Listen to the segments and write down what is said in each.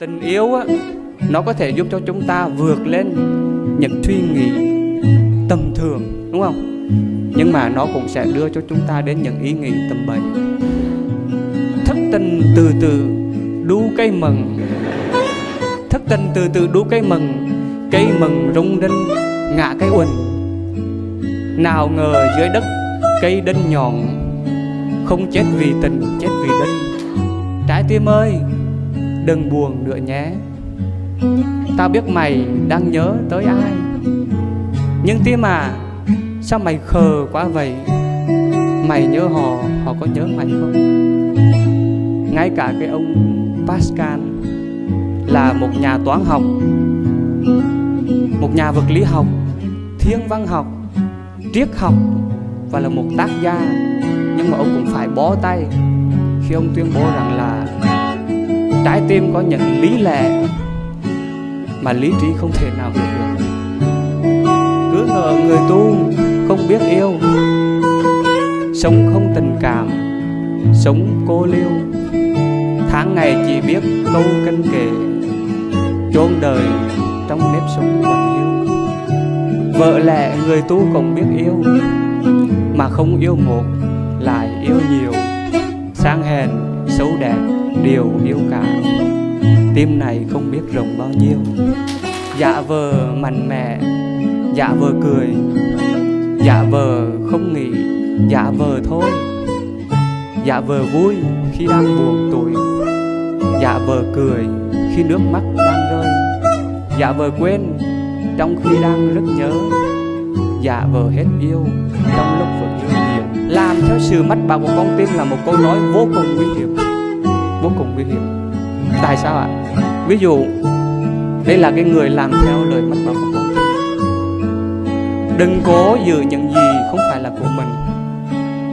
tình yêu á, nó có thể giúp cho chúng ta vượt lên những suy nghĩ tầm thường, đúng không? Nhưng mà nó cũng sẽ đưa cho chúng ta đến những ý nghĩ tầm bậy. Thất tình từ từ đu cây mừng thất tình từ từ đu cây mừng cây mừng rung đinh, ngã cây uỳnh. Nào ngờ dưới đất cây đinh nhọn, không chết vì tình, chết vì đinh. Trái tim ơi đừng buồn nữa nhé. Tao biết mày đang nhớ tới ai, nhưng tim à sao mày khờ quá vậy? Mày nhớ họ họ có nhớ mày không? Ngay cả cái ông pascal là một nhà toán học, một nhà vật lý học, thiên văn học, triết học và là một tác gia, nhưng mà ông cũng phải bó tay khi ông tuyên bố rằng là trái tim có những lý lẽ mà lý trí không thể nào hiểu được. Cứ ngờ người tu không biết yêu, sống không tình cảm, sống cô liêu. Tháng ngày chỉ biết câu canh kệ, chôn đời trong nếp sống quạnh hiu vợ lẽ người tu cũng biết yêu, mà không yêu một, lại yêu nhiều. Sang hèn xấu đẹp đều yêu cả. Tim này không biết rộng bao nhiêu. Dạ vờ mạnh mẽ dạ vờ cười dạ vờ không nghĩ dạ vờ thôi. Dạ vờ vui khi đang buồn tuổi dạ vờ cười khi nước mắt đang rơi. Dạ vờ quên trong khi đang rất nhớ dạ vờ hết yêu trong lúc vẫn yêu làm theo sự mách bảo của con tim là một câu nói vô cùng nguy hiểm. Vô cùng nguy hiểm. Tại sao ạ? Ví dụ, đây là cái người làm theo lời mách bảo của con tim. Đừng cố giữ những gì không phải là của mình.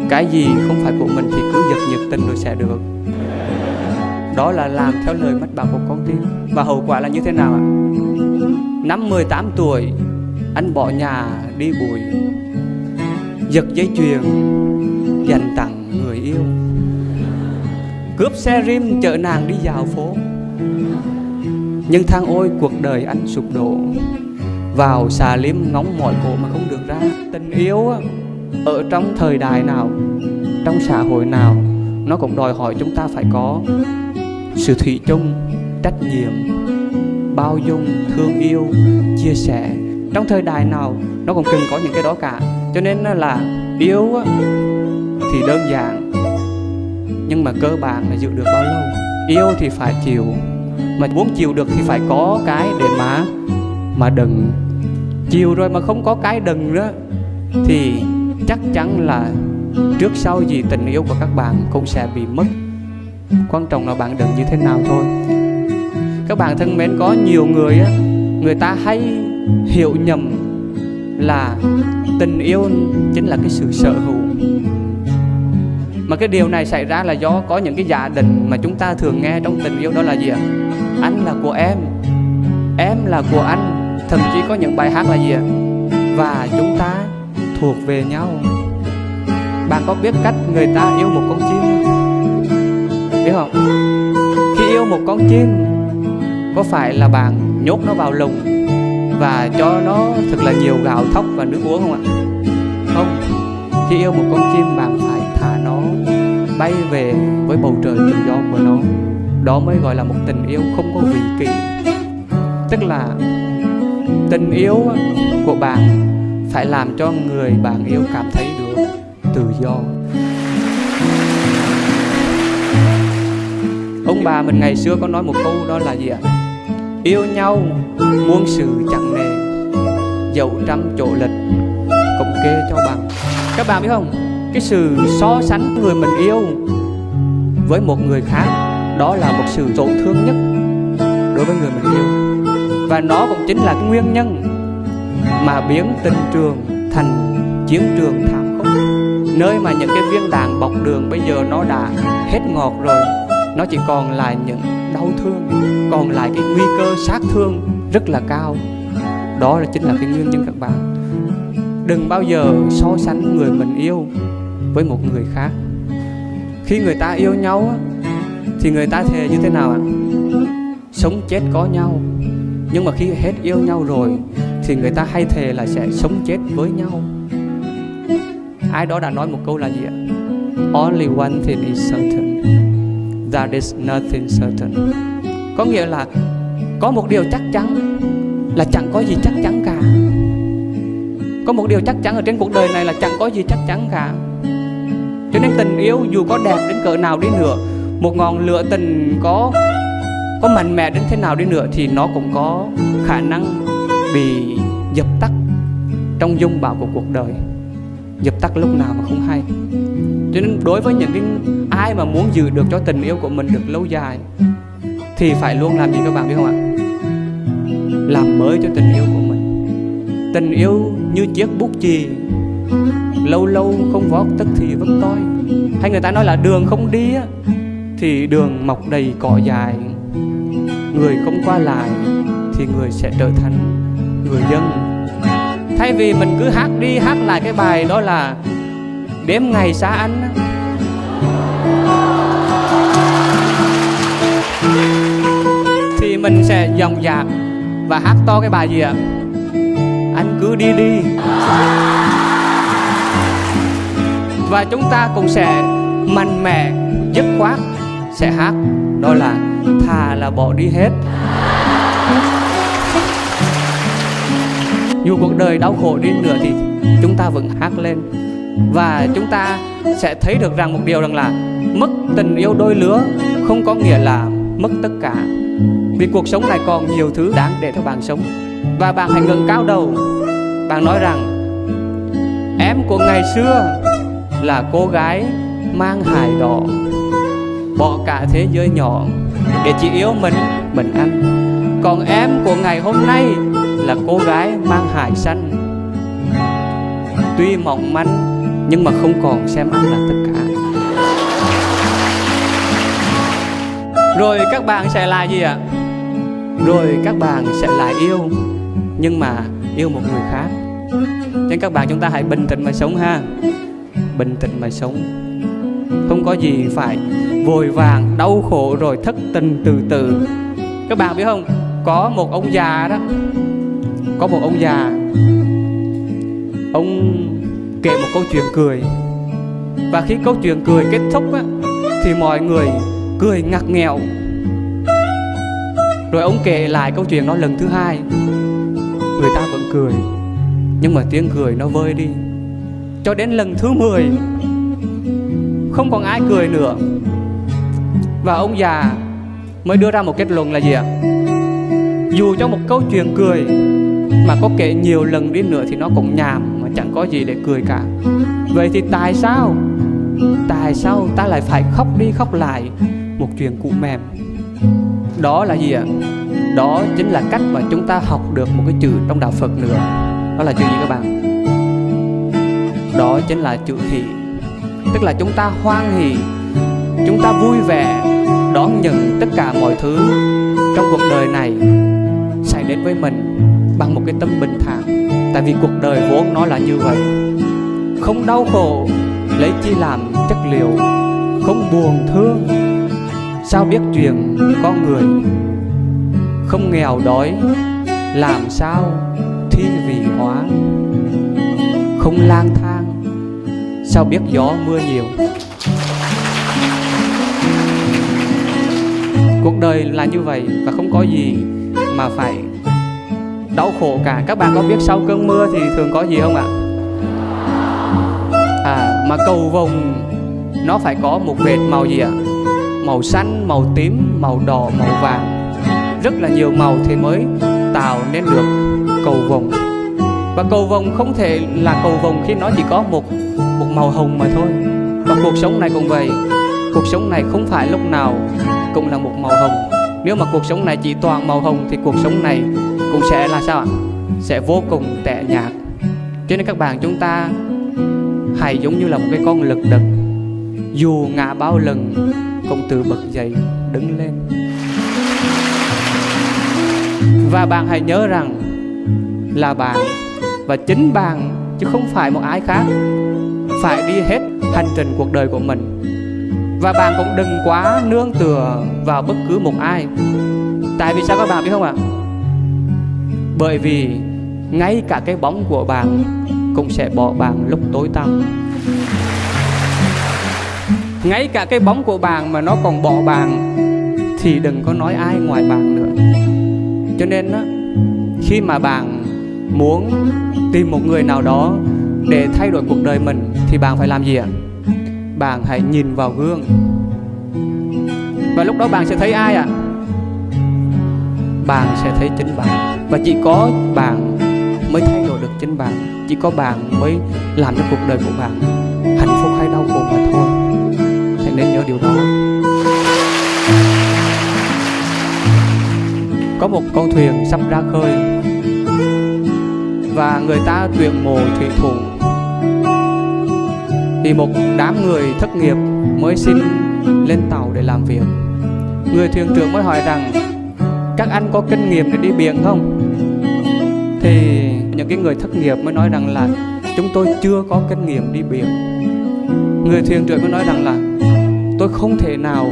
Cái gì không phải của mình thì cứ giật nhiệt tình rồi sẽ được. Đó là làm theo lời mách bảo của con tim. Và hậu quả là như thế nào ạ? Năm 18 tuổi, anh bỏ nhà đi bụi giật dây chuyền, dành tặng người yêu. Cướp xe rim chở nàng đi dạo phố. Nhưng thang ôi, cuộc đời anh sụp đổ. Vào xà lim ngóng mọi cổ mà không được ra. Tình yêu ở trong thời đại nào, trong xã hội nào, nó cũng đòi hỏi chúng ta phải có sự thủy chung, trách nhiệm, bao dung, thương yêu, chia sẻ. Trong thời đại nào, nó cũng cần có những cái đó cả cho nên là yêu thì đơn giản, nhưng mà cơ bản là giữ được bao lâu? Yêu thì phải chịu, mà muốn chịu được thì phải có cái để mà mà đừng. Chiều rồi mà không có cái đừng đó, thì chắc chắn là trước sau gì tình yêu của các bạn cũng sẽ bị mất. Quan trọng là bạn đừng như thế nào thôi. Các bạn thân mến, có nhiều người á, người ta hay hiểu nhầm là tình yêu chính là cái sự sở hữu. Mà cái điều này xảy ra là do có những cái giả định mà chúng ta thường nghe trong tình yêu đó là gì ạ? Anh là của em em là của anh, thậm chí có những bài hát là gì ạ? Và chúng ta thuộc về nhau. Bạn có biết cách người ta yêu một con chim không? Biết không? Khi yêu một con chim, có phải là bạn nhốt nó vào lồng và cho nó thật là nhiều gạo thóc và nước uống không ạ? Không. Khi yêu một con chim bạn phải thả nó bay về với bầu trời tự do của nó, đó mới gọi là một tình yêu không có vị kỷ. Tức là tình yêu của bạn phải làm cho người bạn yêu cảm thấy được tự do. Ông bà mình ngày xưa có nói một câu đó là gì ạ? Yêu nhau muôn sự chẳng nề, dẫu trăm chỗ lịch cũng kê cho bằng. Các bạn biết không? Cái sự so sánh người mình yêu với một người khác, đó là một sự tổn thương nhất đối với người mình yêu. Và nó cũng chính là nguyên nhân mà biến tình trường thành chiến trường thảm khốc. Nơi mà những cái viên đạn bọc đường bây giờ nó đã hết ngọt rồi nó chỉ còn lại những đau thương, còn lại cái nguy cơ sát thương rất là cao. Đó là chính là cái nguyên nhân các bạn. Đừng bao giờ so sánh người mình yêu với một người khác. Khi người ta yêu nhau thì người ta thề như thế nào ạ? Sống chết có nhau. Nhưng mà khi hết yêu nhau rồi, thì người ta hay thề là sẽ sống chết với nhau. Ai đó đã nói một câu là gì ạ? Only one thing is certain that is nothing certain. Có nghĩa là có một điều chắc chắn là chẳng có gì chắc chắn cả. Có một điều chắc chắn ở trên cuộc đời này là chẳng có gì chắc chắn cả. Cho nên tình yêu dù có đẹp đến cỡ nào đi nữa, một ngọn lửa tình có có mạnh mẽ đến thế nào đi nữa thì nó cũng có khả năng bị dập tắt trong dung bão của cuộc đời. Dập tắt lúc nào mà không hay cho nên đối với những cái ai mà muốn giữ được cho tình yêu của mình được lâu dài, thì phải luôn làm gì các bạn biết không ạ? Làm mới cho tình yêu của mình. Tình yêu như chiếc bút chì, lâu lâu không vót tức thì vẫn toi. Hay người ta nói là đường không đi á, thì đường mọc đầy cỏ dài. Người không qua lại thì người sẽ trở thành người dân. Thay vì mình cứ hát đi hát lại cái bài đó là đếm ngày xa anh thì mình sẽ dòng dạc và hát to cái bài gì ạ? Anh cứ đi đi. Và chúng ta cũng sẽ mạnh mẽ, dứt khoát sẽ hát, đó là thà là bỏ đi hết. Dù cuộc đời đau khổ đi nữa thì chúng ta vẫn hát lên và chúng ta sẽ thấy được rằng một điều rằng là mất tình yêu đôi lứa không có nghĩa là mất tất cả. Vì cuộc sống này còn nhiều thứ đáng để cho bạn sống. Và bạn hãy ngẩng cao đầu. Bạn nói rằng, em của ngày xưa là cô gái mang hài đỏ, bỏ cả thế giới nhỏ để chỉ yêu mình mình anh còn em của ngày hôm nay là cô gái mang hài xanh, tuy mỏng manh nhưng mà không còn xem anh là tất cả. Rồi các bạn sẽ là gì ạ? Rồi các bạn sẽ lại yêu, nhưng mà yêu một người khác. Nên các bạn chúng ta hãy bình tĩnh mà sống ha. Bình tĩnh mà sống. Không có gì phải vội vàng, đau khổ rồi thất tình từ từ. Các bạn biết không? Có một ông già đó. Có một ông già. Ông kể một câu chuyện cười. Và khi câu chuyện cười kết thúc á, thì mọi người cười ngặt nghèo. Rồi ông kể lại câu chuyện đó lần thứ hai. Người ta vẫn cười nhưng mà tiếng cười nó vơi đi. Cho đến lần thứ 10 không còn ai cười nữa. Và ông già mới đưa ra một kết luận là gì ạ? Dù cho một câu chuyện cười mà có kể nhiều lần đi nữa thì nó cũng nhàm chẳng có gì để cười cả. Vậy thì tại sao? Tại sao ta lại phải khóc đi khóc lại? Một chuyện cũ mềm. Đó là gì ạ? Đó chính là cách mà chúng ta học được một cái chữ trong đạo phật nữa. Đó là chữ gì các bạn? Đó chính là chữ hỷ. Tức là chúng ta hoan hỷ, chúng ta vui vẻ, đón nhận tất cả mọi thứ trong cuộc đời này xảy đến với mình bằng một cái tâm bình thản tại vì cuộc đời vốn nó là như vậy. Không đau khổ, lấy chi làm chất liệu. Không buồn thương, sao biết chuyện con người. Không nghèo đói, làm sao thi vị hóa. Không lang thang, sao biết gió mưa nhiều. Cuộc đời là như vậy và không có gì mà phải đau khổ cả. Các bạn có biết sau cơn mưa thì thường có gì không ạ? À mà cầu vồng, nó phải có một vệt màu gì ạ? Màu xanh, màu tím, màu đỏ, màu vàng. Rất là nhiều màu thì mới tạo nên được cầu vồng. Và cầu vồng không thể là cầu vồng khi nó chỉ có một một màu hồng mà thôi. Và cuộc sống này cũng vậy. Cuộc sống này không phải lúc nào cũng là một màu hồng. Nếu mà cuộc sống này chỉ toàn màu hồng thì cuộc sống này cũng sẽ là sao ạ? Sẽ vô cùng tệ nhạt. Cho nên các bạn chúng ta hãy giống như là một cái con lực đực dù ngã bao lần, cũng tự bật dậy, đứng lên. Và bạn hãy nhớ rằng là bạn và chính bạn, chứ không phải một ai khác, phải đi hết hành trình cuộc đời của mình. Và bạn cũng đừng quá nương tựa vào bất cứ một ai. Tại vì sao các bạn biết không ạ? Bởi vì ngay cả cái bóng của bạn cũng sẽ bỏ bạn lúc tối tăm. Ngay cả cái bóng của bạn mà nó còn bỏ bạn thì đừng có nói ai ngoài bạn nữa. Cho nên đó, khi mà bạn muốn tìm một người nào đó để thay đổi cuộc đời mình thì bạn phải làm gì ạ? Bạn hãy nhìn vào gương. Và lúc đó bạn sẽ thấy ai ạ? Bạn sẽ thấy chính bạn. Và chỉ có bạn mới thay đổi được chính bạn. Chỉ có bạn mới làm cho cuộc đời của bạn hạnh phúc hay đau khổ mà thôi. Hãy nên nhớ điều đó. Có một con thuyền sắp ra khơi. Và người ta tuyển mộ thủy thủ. Thì một đám người thất nghiệp mới xin lên tàu để làm việc. Người thuyền trưởng mới hỏi rằng các anh có kinh nghiệm để đi biển không? Thì những cái người thất nghiệp mới nói rằng là chúng tôi chưa có kinh nghiệm đi biển. Người thuyền trưởng mới nói rằng là tôi không thể nào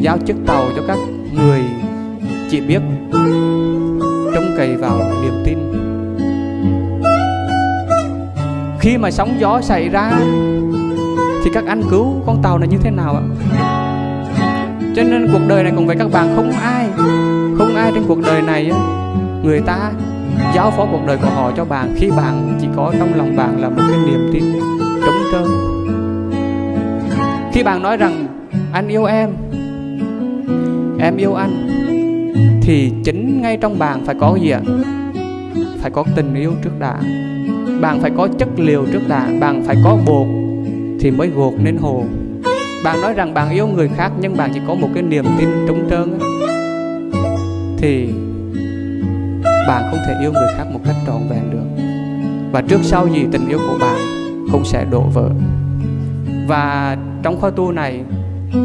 giao chiếc tàu cho các người chỉ biết trông cậy vào niềm tin. Khi mà sóng gió xảy ra thì các anh cứu con tàu này như thế nào ạ? Cho nên cuộc đời này cùng với các bạn không ai ai trên cuộc đời này người ta giáo phó cuộc đời của họ cho bạn khi bạn chỉ có trong lòng bạn là một cái niềm tin trống trơn. Khi bạn nói rằng, anh yêu em em yêu anh, thì chính ngay trong bạn phải có gì ạ? Phải có tình yêu trước đã. Bạn phải có chất liệu trước đã. Bạn phải có bột thì mới gột nên hồ. Bạn nói rằng bạn yêu người khác nhưng bạn chỉ có một cái niềm tin trống trơn thì bạn không thể yêu người khác một cách trọn vẹn được. Và trước sau gì tình yêu của bạn cũng sẽ đổ vỡ. Và trong khóa tu này,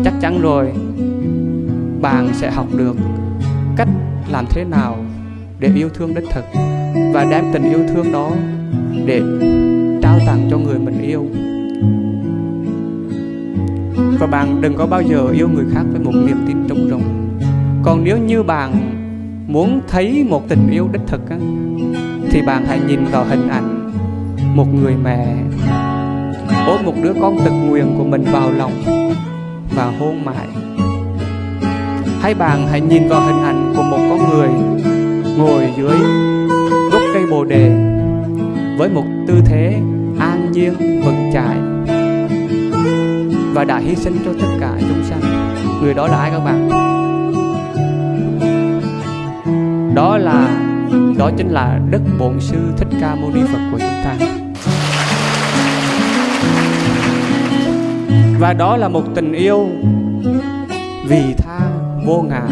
chắc chắn rồi, bạn sẽ học được cách làm thế nào để yêu thương đích thực và đem tình yêu thương đó để trao tặng cho người mình yêu. Và bạn đừng có bao giờ yêu người khác với một niềm tin trống rỗng. Còn nếu như bạn muốn thấy một tình yêu đích thực á, thì bạn hãy nhìn vào hình ảnh một người mẹ. Ôm một đứa con tật nguyền của mình vào lòng và hôn mãi. Hay bạn hãy nhìn vào hình ảnh của một con người ngồi dưới gốc cây bồ đề với một tư thế an nhiên vững chãi và đã hy sinh cho tất cả chúng sanh. Người đó là ai các bạn? Đó là, đó chính là đức bổn sư thích ca mâu ni phật của chúng ta. Và đó là một tình yêu vì tha vô ngã.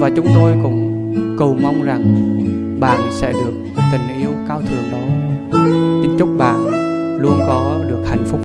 Và chúng tôi cũng cầu mong rằng bạn sẽ được tình yêu cao thượng đó. Xin chúc bạn luôn có được hạnh phúc.